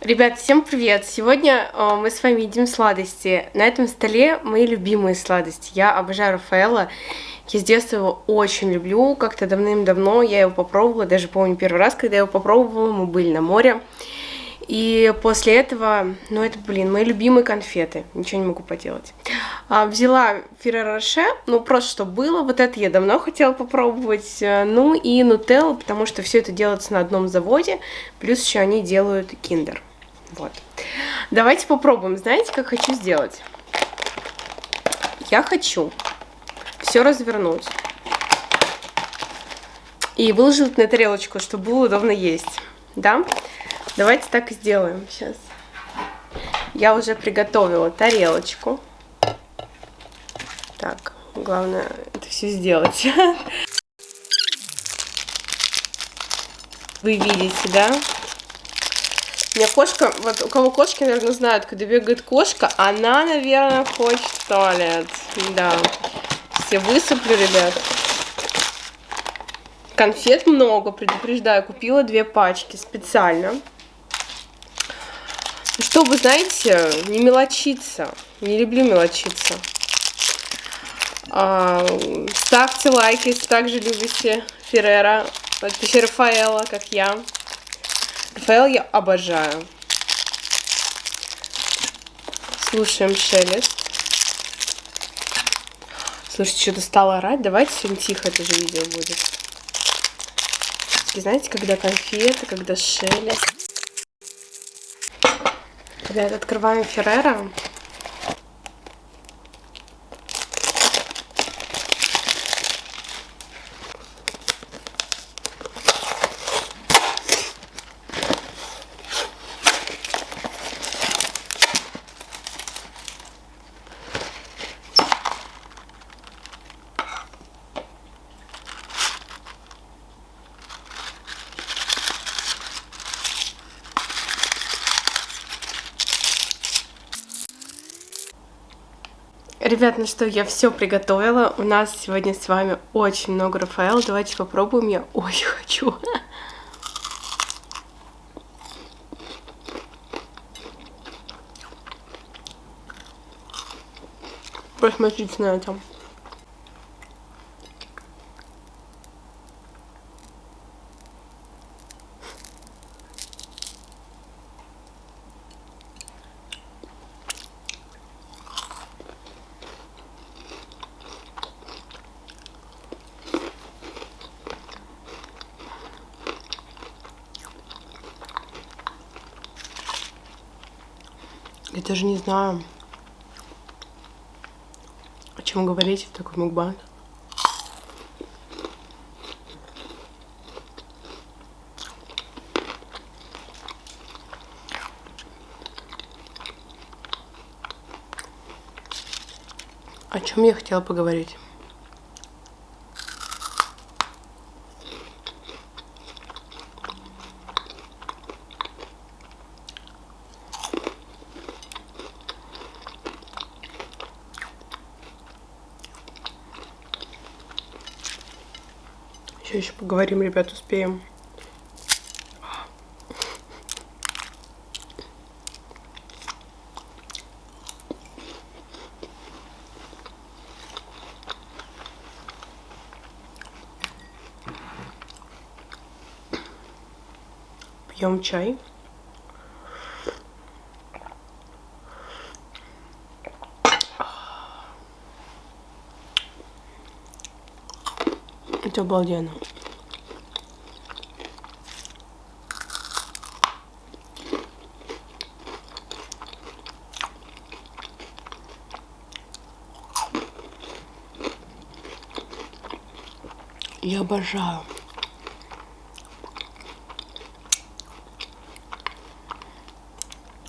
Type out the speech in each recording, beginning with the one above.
Ребят, всем привет! Сегодня э, мы с вами едим сладости. На этом столе мои любимые сладости. Я обожаю Рафаэла. Я с детства его очень люблю. Как-то давным-давно я его попробовала. Даже помню первый раз, когда я его попробовала, мы были на море. И после этого, ну это, блин, мои любимые конфеты. Ничего не могу поделать. А, взяла Феррероше, ну просто что было. Вот это я давно хотела попробовать. Э, ну и Нутеллу, потому что все это делается на одном заводе. Плюс еще они делают киндер. Вот. Давайте попробуем. Знаете, как хочу сделать? Я хочу все развернуть и выложить на тарелочку, чтобы было удобно есть. Да? Давайте так и сделаем сейчас. Я уже приготовила тарелочку. Так, главное это все сделать. Вы видите, да? Меня кошка, вот у кого кошки, наверное, знают, когда бегает кошка, она, наверное, хочет в туалет. Да. Все высыплю, ребят. Конфет много, предупреждаю. Купила две пачки специально. Чтобы, знаете, не мелочиться. Не люблю мелочиться. А, ставьте лайки, если также любите Феррера, Рафаэла, как я. Рафаэл я обожаю. Слушаем шелест. Слушайте, что-то стало орать. Давайте сегодня тихо это же видео будет. И знаете, когда конфеты, когда шелест. Ребят, открываем Феррера. Ребят, ну что, я все приготовила. У нас сегодня с вами очень много Рафаэла. Давайте попробуем. Я очень хочу. Посмотрите на это. Я даже не знаю, о чем говорить в такой мукбан. О чем я хотела поговорить? Поговорим, ребят, успеем. Пьем чай. Это обалденно. Я обожаю.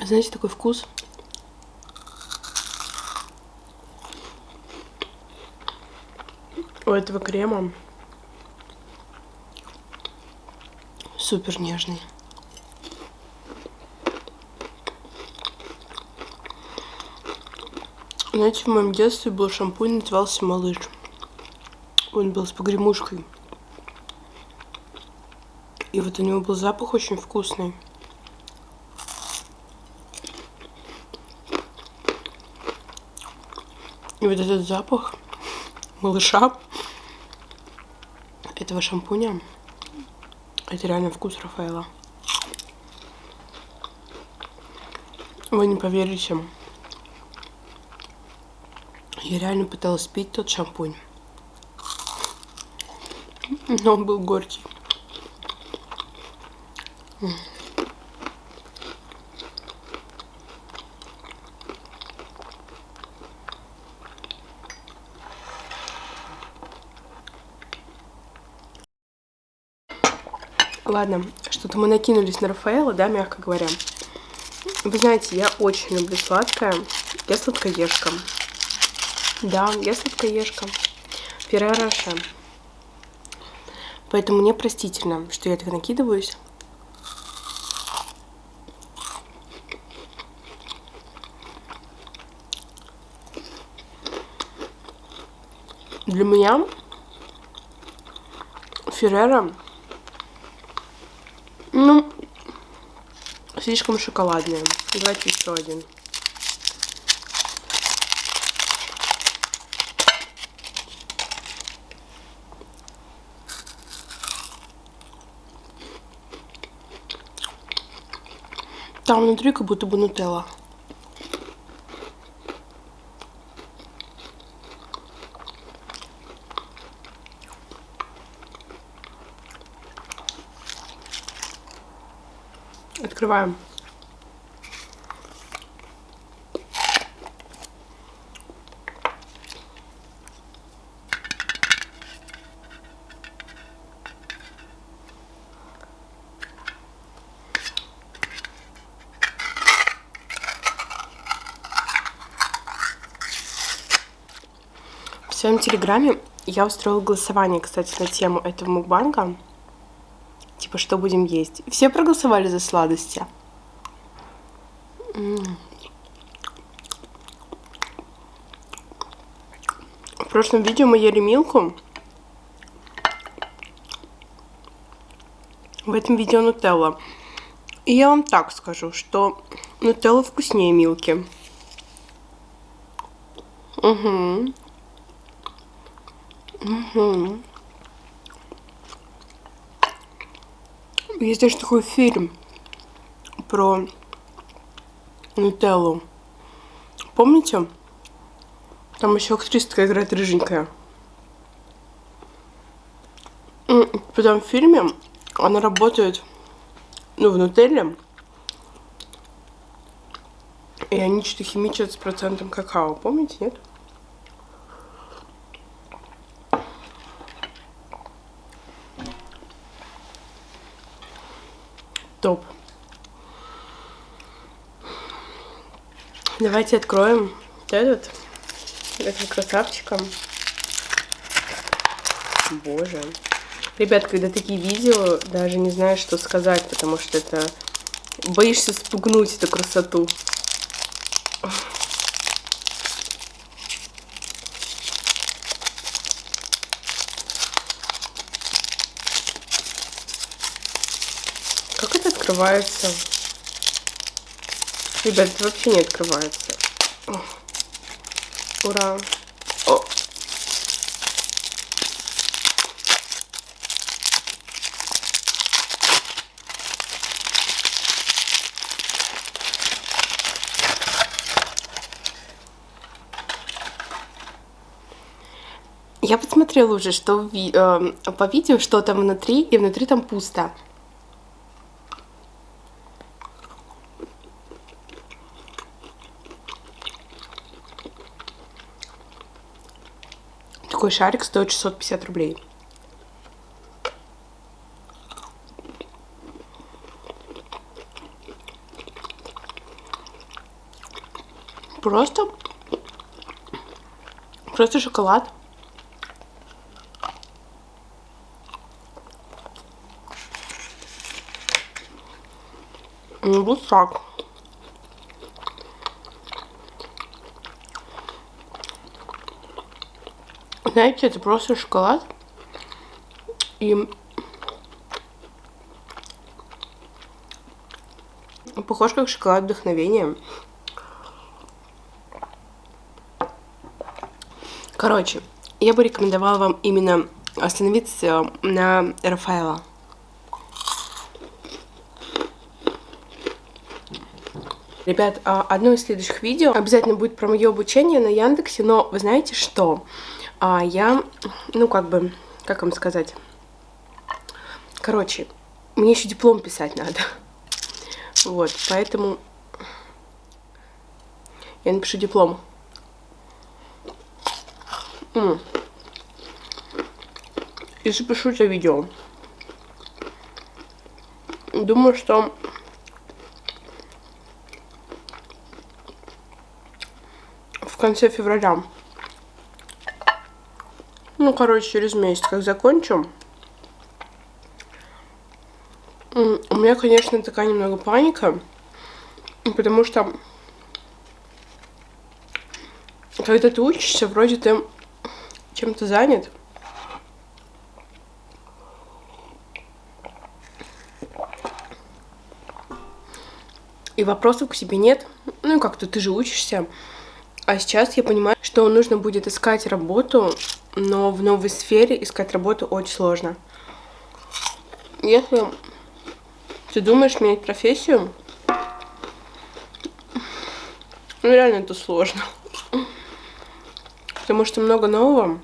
Знаете, такой вкус. У этого крема супер нежный. Знаете, в моем детстве был шампунь, назывался «Малыш». Он был с погремушкой. И вот у него был запах очень вкусный. И вот этот запах малыша, этого шампуня, это реально вкус Рафаэла. Вы не поверите. Я реально пыталась пить тот шампунь. Но он был горький. Ладно, что-то мы накинулись на Рафаэла, да, мягко говоря. Вы знаете, я очень люблю сладкое. Я сладкоежка. Да, я сладкоежка. Феррароше. Поэтому мне простительно, что я так накидываюсь. Для меня Феррера, ну, слишком шоколадные. Давайте еще один. Там внутри как будто бы нутелла. Открываем. Своем телеграме я устроила голосование, кстати, на тему этого мукбанга типа, что будем есть. Все проголосовали за сладости. В прошлом видео мы ели милку. В этом видео нутелла. И я вам так скажу, что нутелла вкуснее милки. Угу. Угу. Есть даже такой фильм про Нутеллу. Помните? Там еще актриска играет рыженькая. В фильме она работает, ну, в Нутелле. И они что-то химичат с процентом какао. Помните, нет? Давайте откроем этот. Этим красавчиком. Боже. Ребят, когда такие видео, даже не знаешь, что сказать, потому что это... Боишься спугнуть эту красоту. открывается. Ребят, это вообще не открывается. О. Ура. О. Я посмотрела уже, что ви э, по видео, что там внутри, и внутри там пусто. Такой шарик стоит 650 рублей. Просто, просто шоколад. Ну, вот так. Знаете, это просто шоколад. И похож как шоколад вдохновения. Короче, я бы рекомендовала вам именно остановиться на Рафаэла. Ребят, а, одно из следующих видео обязательно будет про мое обучение на Яндексе, но вы знаете что? А, я, ну как бы, как вам сказать? Короче, мне еще диплом писать надо. Вот, поэтому я напишу диплом. И запишу это видео. Думаю, что в конце февраля. Ну, короче, через месяц, как закончу. У меня, конечно, такая немного паника, потому что когда ты учишься, вроде ты чем-то занят. И вопросов к себе нет. Ну, как-то ты же учишься. А сейчас я понимаю, что нужно будет искать работу, но в новой сфере искать работу очень сложно. Если ты думаешь менять профессию, ну реально это сложно. Потому что много нового.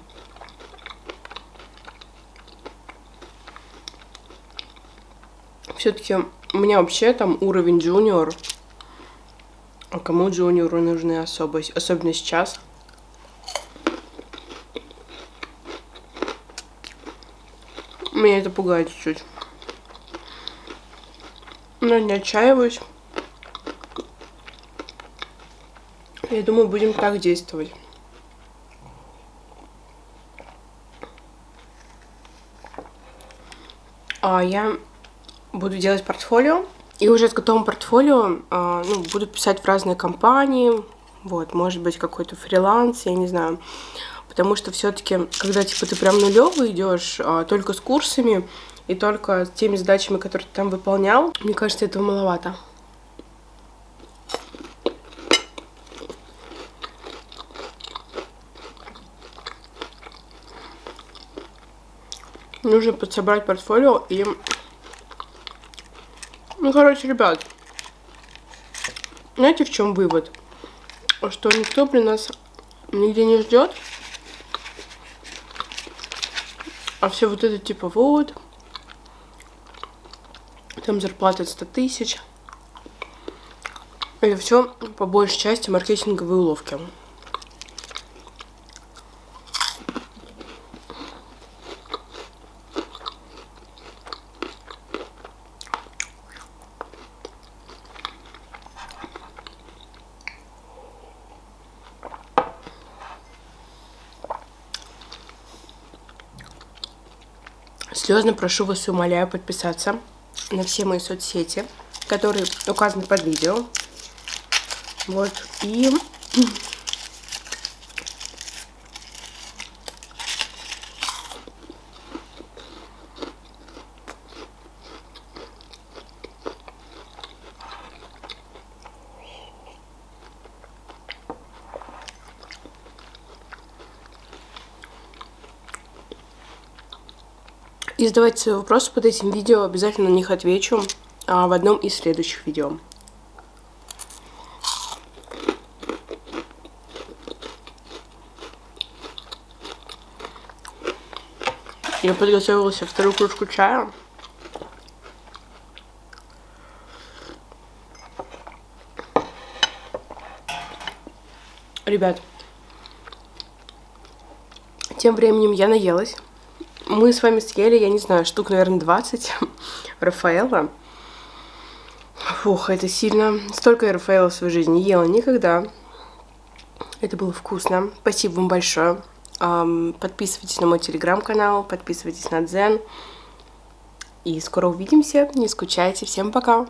Все-таки у меня вообще там уровень джуниор. А кому джуниору нужны особо, особенно сейчас? Меня это пугает чуть-чуть. Но не отчаиваюсь. Я думаю, будем так действовать. а, я буду делать портфолио. И уже с готовым портфолио а, ну, буду писать в разные компании. Вот, может быть, какой-то фриланс, я не знаю. Потому что все-таки, когда типа ты прям нулевый идешь, а, только с курсами и только с теми задачами, которые ты там выполнял, мне кажется, этого маловато. Нужно подсобрать портфолио и... Ну, короче, ребят, знаете, в чем вывод? Что никто при нас нигде не ждет. А все вот это типа вот. Там зарплата 100 тысяч. Это все по большей части маркетинговые уловки. Слезно прошу вас и умоляю подписаться на все мои соцсети, которые указаны под видео. Вот. И И задавайте свои вопросы под этим видео, обязательно на них отвечу а, в одном из следующих видео. Я подготовила себе вторую кружку чая. Ребят, тем временем я наелась мы с вами съели, я не знаю, штук, наверное, 20 Рафаэла. Фух, это сильно. Столько я Рафаэла в своей жизни не ела никогда. Это было вкусно. Спасибо вам большое. Подписывайтесь на мой телеграм-канал, подписывайтесь на Дзен. И скоро увидимся. Не скучайте. Всем пока.